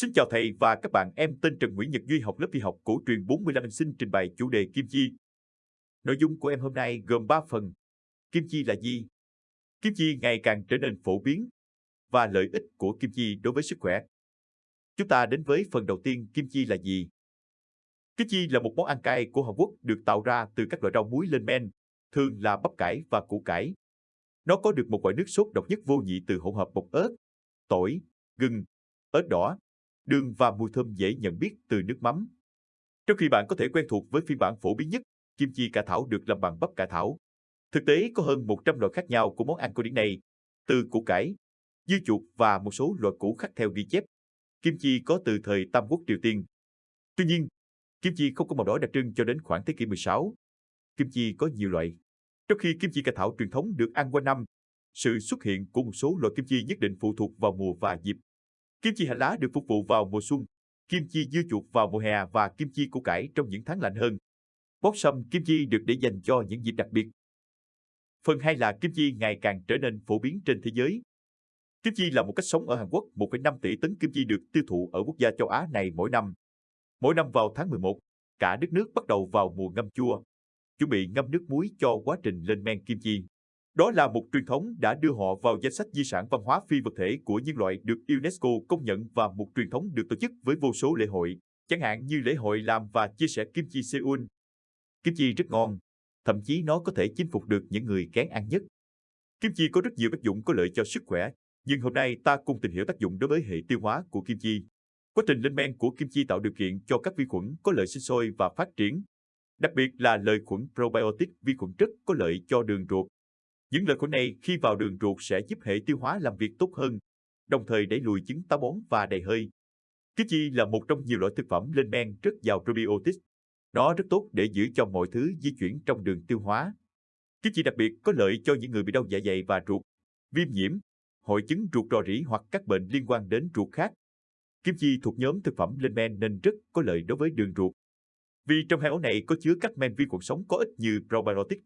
Xin chào thầy và các bạn, em tên Trần Nguyễn Nhật Duy học lớp y học cổ truyền 45 em xin trình bày chủ đề kim chi. Nội dung của em hôm nay gồm 3 phần. Kim chi là gì? Kim chi ngày càng trở nên phổ biến và lợi ích của kim chi đối với sức khỏe. Chúng ta đến với phần đầu tiên, kim chi là gì? Kim chi là một món ăn cay của Hàn Quốc được tạo ra từ các loại rau muối lên men, thường là bắp cải và củ cải. Nó có được một loại nước sốt độc nhất vô nhị từ hỗn hợp bột ớt, tỏi, gừng, ớt đỏ, đường và mùi thơm dễ nhận biết từ nước mắm. Trong khi bạn có thể quen thuộc với phiên bản phổ biến nhất, kim chi cà thảo được làm bằng bắp cà thảo. Thực tế có hơn 100 loại khác nhau của món ăn cổ điển này, từ củ cải, dưa chuột và một số loại củ khác theo ghi chép. Kim chi có từ thời Tam Quốc Triều Tiên. Tuy nhiên, kim chi không có màu đỏ đặc trưng cho đến khoảng thế kỷ 16. Kim chi có nhiều loại. Trong khi kim chi cà thảo truyền thống được ăn qua năm, sự xuất hiện của một số loại kim chi nhất định phụ thuộc vào mùa và dịp. Kim chi hành lá được phục vụ vào mùa xuân, kim chi dưa chuột vào mùa hè và kim chi củ cải trong những tháng lạnh hơn. Bóp sâm kim chi được để dành cho những dịp đặc biệt. Phần 2 là kim chi ngày càng trở nên phổ biến trên thế giới. Kim chi là một cách sống ở Hàn Quốc, 1,5 tỷ tấn kim chi được tiêu thụ ở quốc gia châu Á này mỗi năm. Mỗi năm vào tháng 11, cả đất nước bắt đầu vào mùa ngâm chua, chuẩn bị ngâm nước muối cho quá trình lên men kim chi. Đó là một truyền thống đã đưa họ vào danh sách di sản văn hóa phi vật thể của nhân loại được UNESCO công nhận và một truyền thống được tổ chức với vô số lễ hội, chẳng hạn như lễ hội làm và chia sẻ kim chi Seoul. Kim chi rất ngon, thậm chí nó có thể chinh phục được những người kén ăn nhất. Kim chi có rất nhiều tác dụng có lợi cho sức khỏe, nhưng hôm nay ta cùng tìm hiểu tác dụng đối với hệ tiêu hóa của kim chi. Quá trình lên men của kim chi tạo điều kiện cho các vi khuẩn có lợi sinh sôi và phát triển. Đặc biệt là lợi khuẩn probiotic vi khuẩn rất có lợi cho đường ruột, những lợi khuẩn này khi vào đường ruột sẽ giúp hệ tiêu hóa làm việc tốt hơn, đồng thời đẩy lùi chứng táo bón và đầy hơi. Kim chi là một trong nhiều loại thực phẩm lên men rất giàu probiotics. Nó rất tốt để giữ cho mọi thứ di chuyển trong đường tiêu hóa. Kim chi đặc biệt có lợi cho những người bị đau dạ dày và ruột, viêm nhiễm, hội chứng ruột rò rỉ hoặc các bệnh liên quan đến ruột khác. Kim chi thuộc nhóm thực phẩm lên men nên rất có lợi đối với đường ruột. Vì trong hai ổ này có chứa các men vi khuẩn sống có ích như probiotic,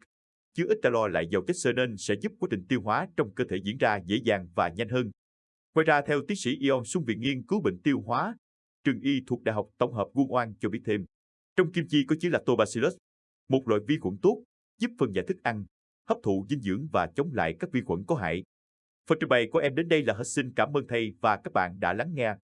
chứa ít calo lại giàu chất xơ nên sẽ giúp quá trình tiêu hóa trong cơ thể diễn ra dễ dàng và nhanh hơn. Ngoài ra, theo tiến sĩ Ion Xuân Viện nghiên cứu bệnh tiêu hóa, trường y thuộc Đại học Tổng hợp Quân Oan cho biết thêm, trong kim chi có chứa lactobacillus, một loại vi khuẩn tốt, giúp phân giải thức ăn, hấp thụ dinh dưỡng và chống lại các vi khuẩn có hại. Phần trình bày của em đến đây là hết xin cảm ơn thầy và các bạn đã lắng nghe.